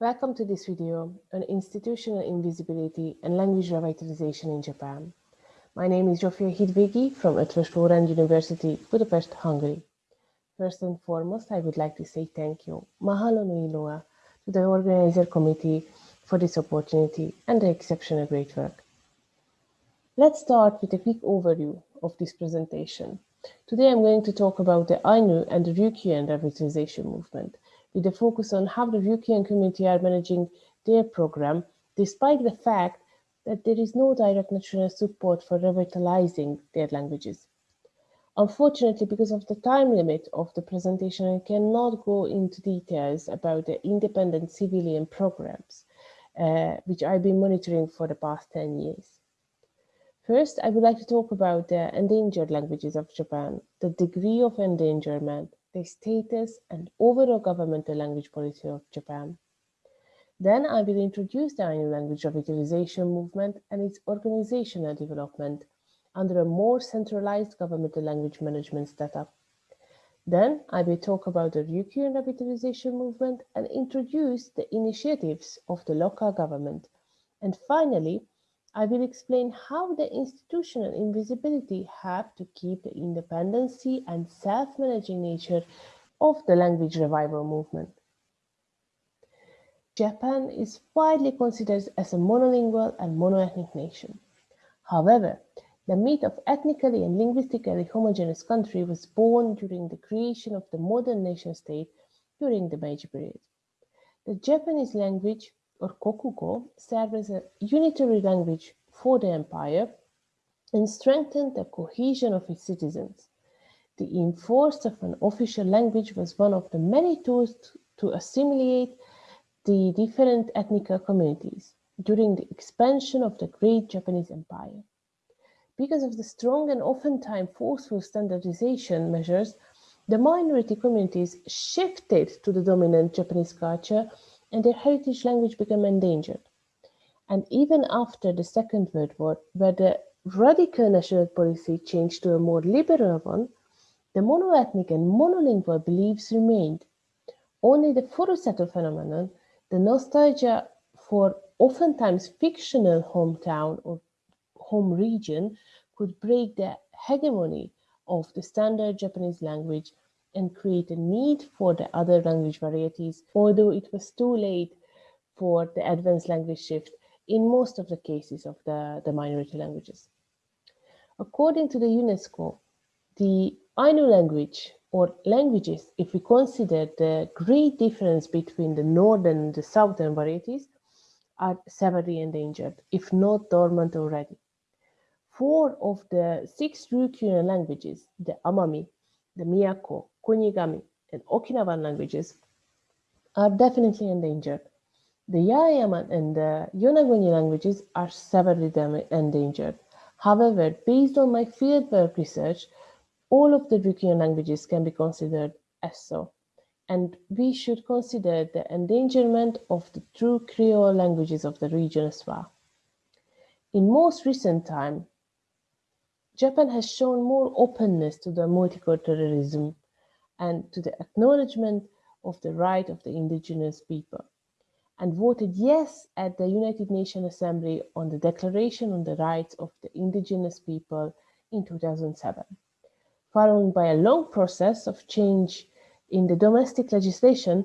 Welcome to this video on institutional invisibility and language revitalization in Japan. My name is Zsófia Hidvégi from Eötvös Loránd University, Budapest, Hungary. First and foremost, I would like to say thank you, mahalo loa, to the organizer committee for this opportunity and the exceptional great work. Let's start with a quick overview of this presentation. Today I'm going to talk about the Ainu and the Ryukyuan revitalization movement with a focus on how the Ryukyuan community are managing their program, despite the fact that there is no direct national support for revitalizing their languages. Unfortunately, because of the time limit of the presentation, I cannot go into details about the independent civilian programs, uh, which I've been monitoring for the past 10 years. First, I would like to talk about the endangered languages of Japan, the degree of endangerment, the status and overall governmental language policy of Japan. Then I will introduce the Ainu language revitalization movement and its organizational development under a more centralized governmental language management setup. Then I will talk about the Ryukyuan revitalization movement and introduce the initiatives of the local government. And finally, I will explain how the institutional invisibility have to keep the independency and self-managing nature of the language revival movement. Japan is widely considered as a monolingual and monoethnic nation. However, the myth of ethnically and linguistically homogeneous country was born during the creation of the modern nation state during the Meiji period. The Japanese language or Kokugo served as a unitary language for the empire and strengthened the cohesion of its citizens. The enforce of an official language was one of the many tools to assimilate the different ethnic communities during the expansion of the great Japanese empire. Because of the strong and oftentimes forceful standardization measures, the minority communities shifted to the dominant Japanese culture and their heritage language became endangered. And even after the Second World War, where the radical national policy changed to a more liberal one, the monoethnic and monolingual beliefs remained. Only the Furusato phenomenon, the nostalgia for oftentimes fictional hometown or home region, could break the hegemony of the standard Japanese language and create a need for the other language varieties, although it was too late for the advanced language shift in most of the cases of the, the minority languages. According to the UNESCO, the Ainu language or languages, if we consider the great difference between the northern and the southern varieties, are severely endangered, if not dormant already. Four of the six Ryukyuan languages, the Amami, the Miyako, Kunigami, and Okinawan languages are definitely endangered. The Yaeyaman and the Yonaguni languages are severely endangered. However, based on my fieldwork research, all of the Ryukyuan languages can be considered as so. And we should consider the endangerment of the true Creole languages of the region as well. In most recent time, Japan has shown more openness to the multiculturalism and to the acknowledgement of the right of the indigenous people and voted yes at the United Nations Assembly on the Declaration on the Rights of the Indigenous People in 2007, following by a long process of change in the domestic legislation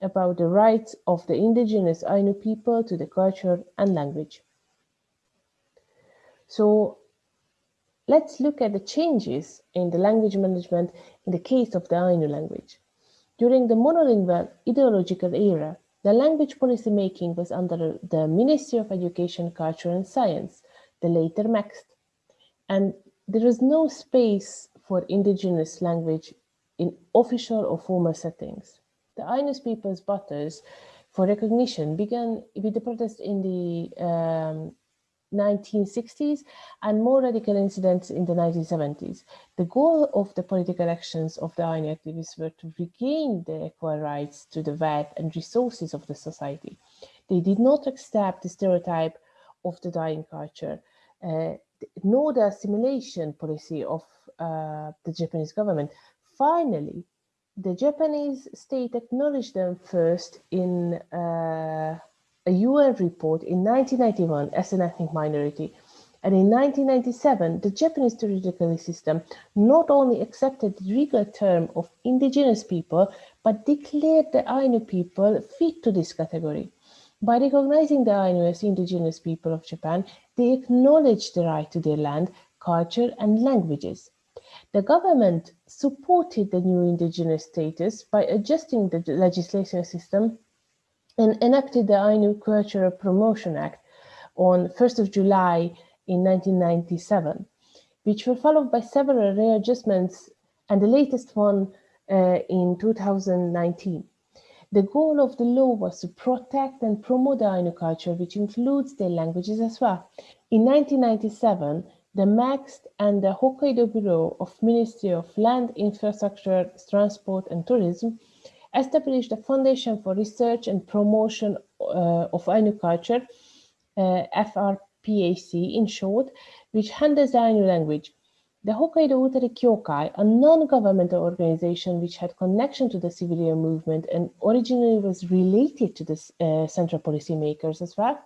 about the rights of the indigenous Ainu people to the culture and language. So Let's look at the changes in the language management in the case of the Ainu language. During the monolingual ideological era, the language policy making was under the Ministry of Education, Culture and Science, the later MEXT, and there was no space for indigenous language in official or formal settings. The Ainu people's battles for recognition began with the protest in the um, 1960s and more radical incidents in the 1970s. The goal of the political actions of the Ainu activists were to regain the equal rights to the wealth and resources of the society. They did not accept the stereotype of the dying culture, uh, nor the assimilation policy of uh, the Japanese government. Finally, the Japanese state acknowledged them first in uh, a UN report in 1991 as an ethnic minority. And in 1997, the Japanese judicial system not only accepted the legal term of indigenous people, but declared the Ainu people fit to this category. By recognizing the Ainu as indigenous people of Japan, they acknowledged the right to their land, culture, and languages. The government supported the new indigenous status by adjusting the legislation system and enacted the Ainu Cultural Promotion Act on 1st of July in 1997, which were followed by several readjustments and the latest one uh, in 2019. The goal of the law was to protect and promote the Ainu culture, which includes their languages as well. In 1997, the MEXT and the Hokkaido Bureau of Ministry of Land, Infrastructure, Transport and Tourism established a foundation for research and promotion uh, of Ainu culture, uh, FRPAC in short, which handles the Ainu language. The Hokkaido Utari Kyokai, a non-governmental organization which had connection to the civilian movement and originally was related to the uh, central policymakers as well,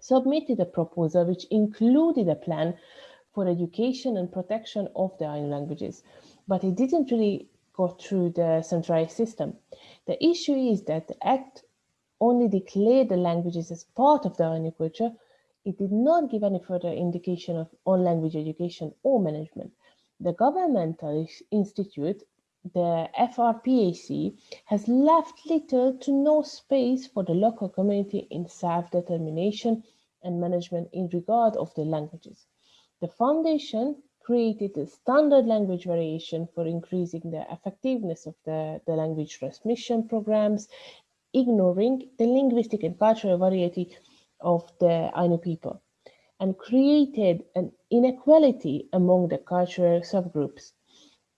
submitted a proposal which included a plan for education and protection of the Ainu languages, but it didn't really go through the centralized system. The issue is that the Act only declared the languages as part of the Ainu culture. It did not give any further indication of on language education or management. The governmental institute the FRPAC has left little to no space for the local community in self-determination and management in regard of the languages. The foundation created a standard language variation for increasing the effectiveness of the, the language transmission programs, ignoring the linguistic and cultural variety of the Ainu people, and created an inequality among the cultural subgroups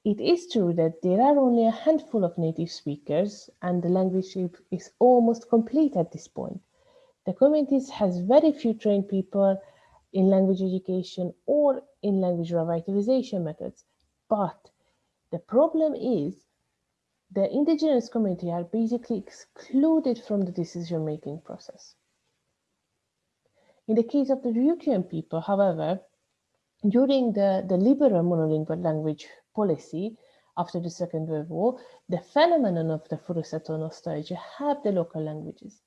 it is true that there are only a handful of native speakers and the language is almost complete at this point. The communities has very few trained people in language education or in language revitalization methods. But the problem is the indigenous community are basically excluded from the decision-making process. In the case of the Ryukyuan people, however, during the, the liberal monolingual language policy after the Second World War, the phenomenon of the Furusato nostalgia have the local languages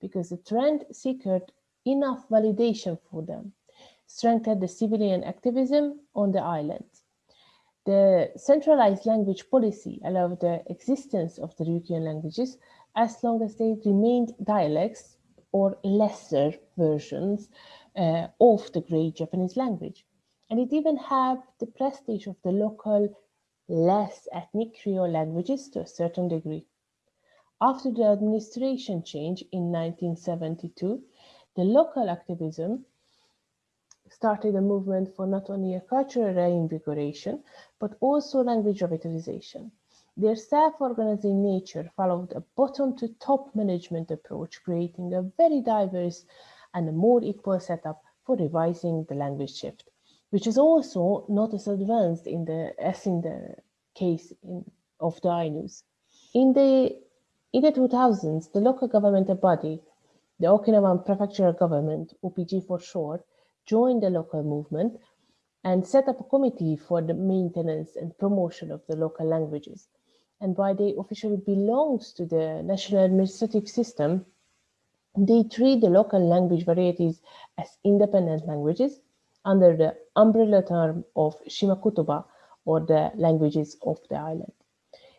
because the trend secured enough validation for them, strengthened the civilian activism on the island. The centralized language policy allowed the existence of the Ryukyuan languages as long as they remained dialects or lesser versions uh, of the great Japanese language and it even had the prestige of the local, less ethnic Creole languages to a certain degree. After the administration change in 1972, the local activism started a movement for not only a cultural reinvigoration, but also language revitalization. Their self-organizing nature followed a bottom-to-top management approach, creating a very diverse and a more equal setup for revising the language shift which is also not as advanced in the as in the case in, of the Ainus. In the in the 2000s, the local governmental body, the Okinawan Prefectural Government, OPG for short, joined the local movement and set up a committee for the maintenance and promotion of the local languages. And while they officially belongs to the national administrative system, they treat the local language varieties as independent languages under the umbrella term of Shimakutoba or the languages of the island.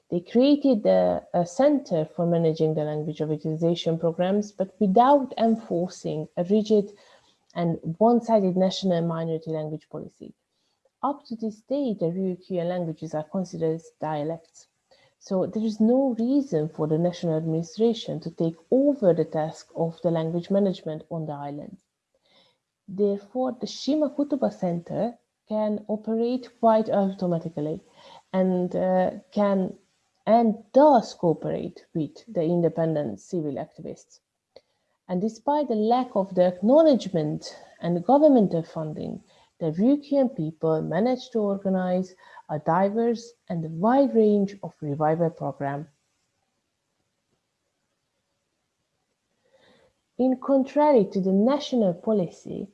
They created a, a center for managing the language revitalization programs, but without enforcing a rigid and one-sided national minority language policy. Up to this day, the Ryukyuan languages are considered dialects. So there is no reason for the national administration to take over the task of the language management on the island. Therefore, the Shimakutoba Center can operate quite automatically and uh, can and does cooperate with the independent civil activists. And despite the lack of the acknowledgement and governmental funding, the Ryukyuan people managed to organize a diverse and wide range of revival programs. In contrary to the national policy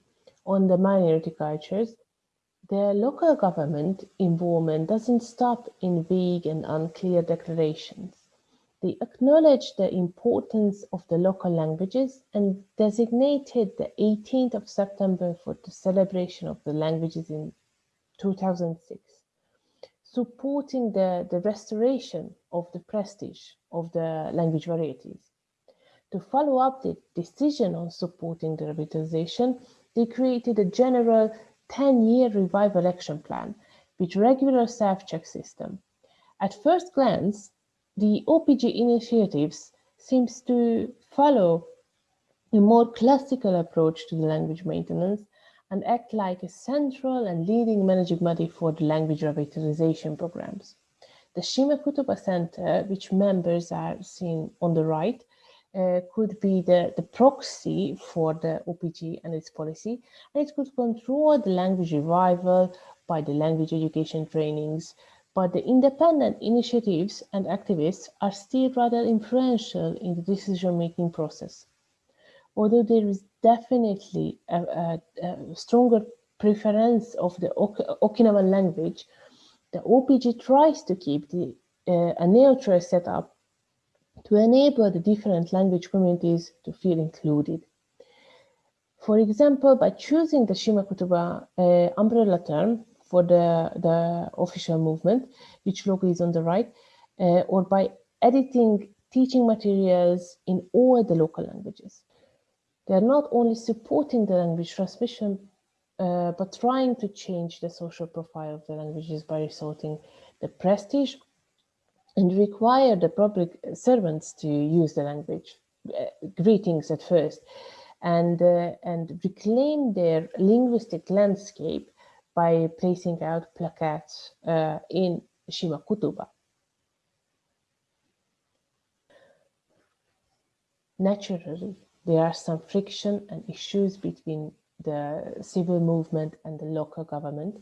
on the minority cultures, the local government involvement doesn't stop in vague and unclear declarations. They acknowledged the importance of the local languages and designated the 18th of September for the celebration of the languages in 2006, supporting the, the restoration of the prestige of the language varieties. To follow up the decision on supporting the revitalization, they created a general 10-year revival action plan with regular self-check system. At first glance, the OPG initiatives seems to follow a more classical approach to the language maintenance and act like a central and leading managing body for the language revitalization programs. The Shima Kutuba Center, which members are seen on the right, uh, could be the, the proxy for the OPG and its policy, and it could control the language revival by the language education trainings, but the independent initiatives and activists are still rather influential in the decision-making process. Although there is definitely a, a, a stronger preference of the ok Okinawan language, the OPG tries to keep the, uh, a neutral setup to enable the different language communities to feel included. For example, by choosing the Shima Kutuba uh, umbrella term for the, the official movement, which logo is on the right, uh, or by editing teaching materials in all the local languages. They are not only supporting the language transmission, uh, but trying to change the social profile of the languages by resorting the prestige and require the public servants to use the language, uh, greetings at first, and, uh, and reclaim their linguistic landscape by placing out placards uh, in Shima Kutuba. Naturally, there are some friction and issues between the civil movement and the local government.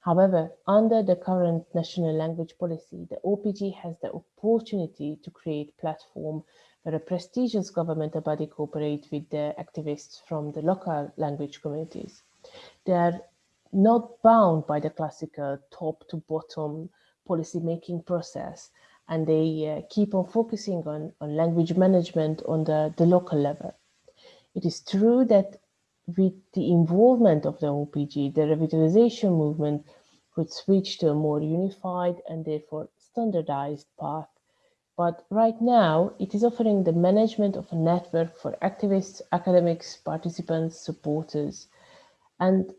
However, under the current national language policy, the OPG has the opportunity to create platform where a prestigious governmental body cooperate with the activists from the local language communities. They are not bound by the classical top to bottom policy making process and they uh, keep on focusing on, on language management on the, the local level. It is true that with the involvement of the OPG, the revitalization movement could switch to a more unified and therefore standardized path. But right now, it is offering the management of a network for activists, academics, participants, supporters, and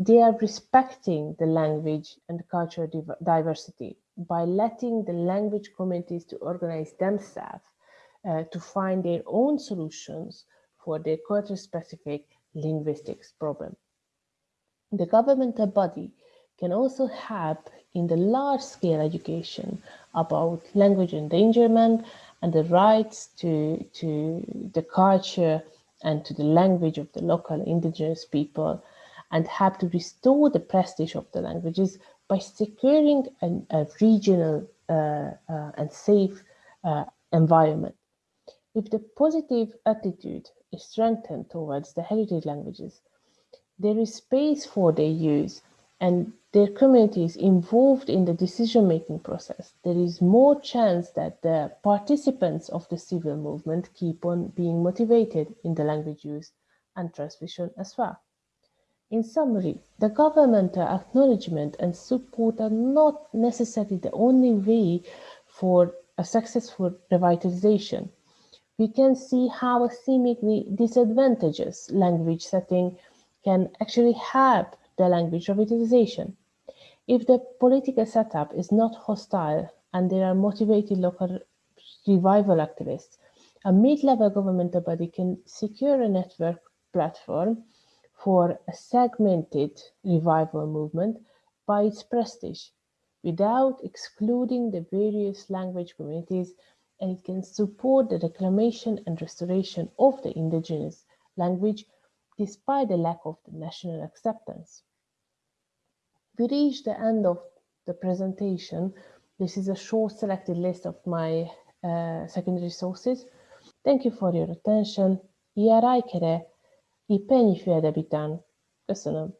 they are respecting the language and cultural diversity by letting the language communities to organize themselves uh, to find their own solutions for their culture specific linguistics problem. The governmental body can also help in the large scale education about language endangerment and the rights to, to the culture and to the language of the local indigenous people and have to restore the prestige of the languages by securing an, a regional uh, uh, and safe uh, environment. If the positive attitude is strengthened towards the heritage languages, there is space for their use and their communities involved in the decision-making process, there is more chance that the participants of the civil movement keep on being motivated in the language use and transmission as well. In summary, the governmental acknowledgement and support are not necessarily the only way for a successful revitalization. We can see how a seemingly disadvantageous language setting can actually help the language revitalization. If the political setup is not hostile and there are motivated local revival activists, a mid-level governmental body can secure a network platform for a segmented revival movement by its prestige without excluding the various language communities and it can support the reclamation and restoration of the indigenous language despite the lack of the national acceptance. We reached the end of the presentation. This is a short selected list of my uh, secondary sources. Thank you for your attention. Iyairaykere I peni fut à d'habitants. Köszönöm.